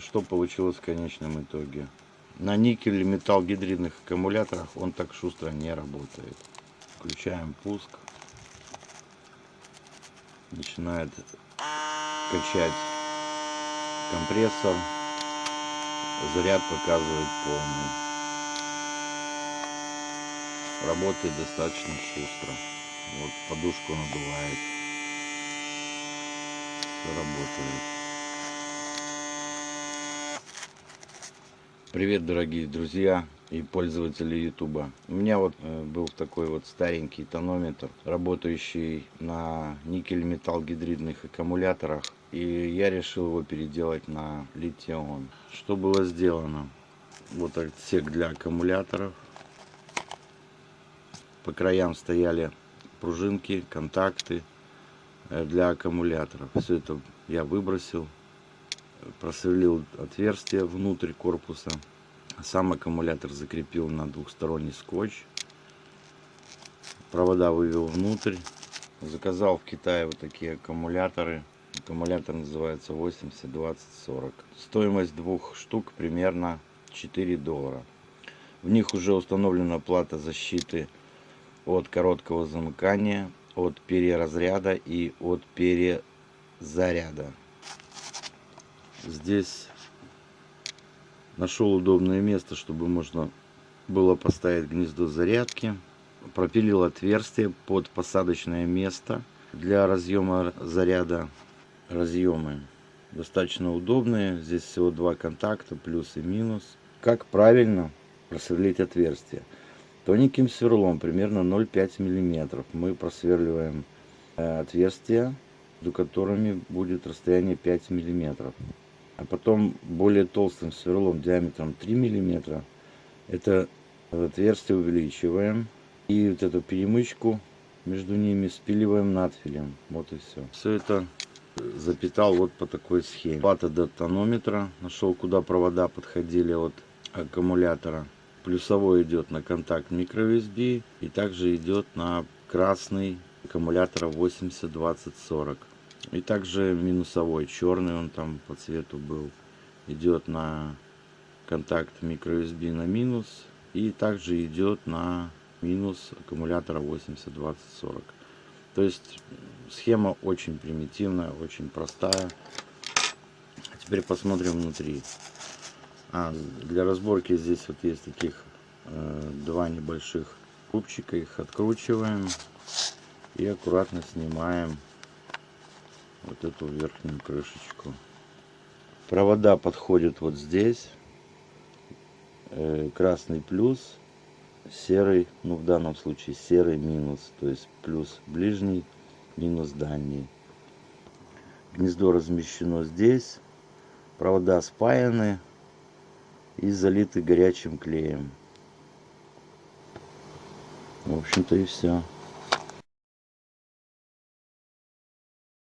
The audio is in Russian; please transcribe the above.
что получилось в конечном итоге. На никель металл гидридных аккумуляторах он так шустро не работает. Включаем пуск. Начинает качать компрессор. Заряд показывает полный. Работает достаточно шустро. Вот подушку надувает. Все работает. Привет, дорогие друзья и пользователи ютуба. У меня вот э, был такой вот старенький тонометр работающий на никель металл гидридных аккумуляторах и я решил его переделать на литион. Что было сделано? Вот отсек для аккумуляторов. По краям стояли пружинки контакты э, для аккумуляторов. Все это я выбросил просверлил отверстие внутрь корпуса сам аккумулятор закрепил на двухсторонний скотч. Провода вывел внутрь. Заказал в Китае вот такие аккумуляторы. Аккумулятор называется 80 20 40. Стоимость двух штук примерно 4 доллара. В них уже установлена плата защиты от короткого замыкания, от переразряда и от перезаряда. Здесь Нашел удобное место, чтобы можно было поставить гнездо зарядки. Пропилил отверстие под посадочное место для разъема заряда. Разъемы достаточно удобные. Здесь всего два контакта, плюс и минус. Как правильно просверлить отверстие? Тоненьким сверлом, примерно 0,5 мм, мы просверливаем э, отверстия, между которыми будет расстояние 5 миллиметров а потом более толстым сверлом диаметром 3 миллиметра. Это отверстие увеличиваем. И вот эту перемычку между ними спиливаем надфилем. Вот и все все это запитал вот по такой схеме. Плата до тонометра. Нашел куда провода подходили от аккумулятора. Плюсовой идет на контакт micro USB и также идет на красный аккумулятора 80 20 40 и также минусовой, черный он там по цвету был. Идет на контакт microUSB на минус. И также идет на минус аккумулятора 80 20 40. То есть схема очень примитивная, очень простая. А теперь посмотрим внутри. А, для разборки здесь вот есть таких э, два небольших кубчика. Их откручиваем и аккуратно снимаем вот эту верхнюю крышечку. Провода подходят вот здесь. Э, красный плюс, серый, ну в данном случае серый минус. То есть плюс ближний, минус дальний. Гнездо размещено здесь. Провода спаяны и залиты горячим клеем. В общем-то и все.